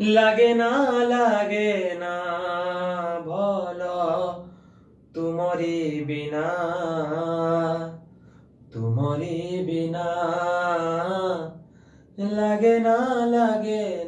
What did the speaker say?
লাগে না লাগে না বলো তুমরি বিনা তুমরি বিনা। লাগে না লাগে না